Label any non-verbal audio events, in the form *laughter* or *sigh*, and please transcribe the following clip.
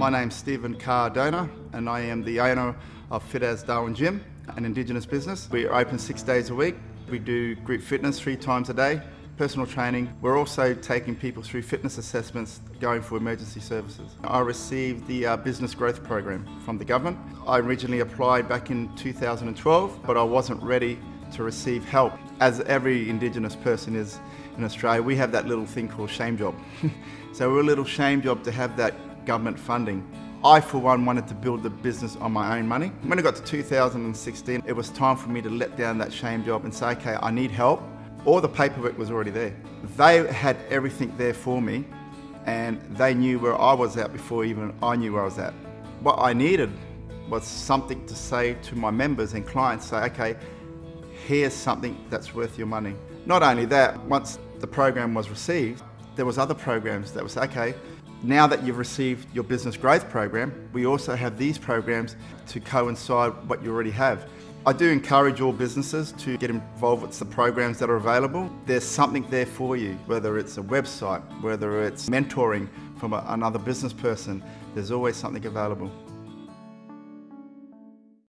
My name's Stephen Cardona and I am the owner of Fit As Darwin Gym, an Indigenous business. We're open six days a week. We do group fitness three times a day, personal training. We're also taking people through fitness assessments going for emergency services. I received the uh, Business Growth Program from the government. I originally applied back in 2012 but I wasn't ready to receive help. As every Indigenous person is in Australia, we have that little thing called shame job. *laughs* so we're a little shame job to have that government funding. I, for one, wanted to build the business on my own money. When it got to 2016, it was time for me to let down that shame job and say, okay, I need help. All the paperwork was already there. They had everything there for me and they knew where I was at before even I knew where I was at. What I needed was something to say to my members and clients, say, okay, here's something that's worth your money. Not only that, once the program was received, there was other programs that was, okay, now that you've received your business growth program, we also have these programs to coincide what you already have. I do encourage all businesses to get involved with the programs that are available. There's something there for you, whether it's a website, whether it's mentoring from a, another business person, there's always something available.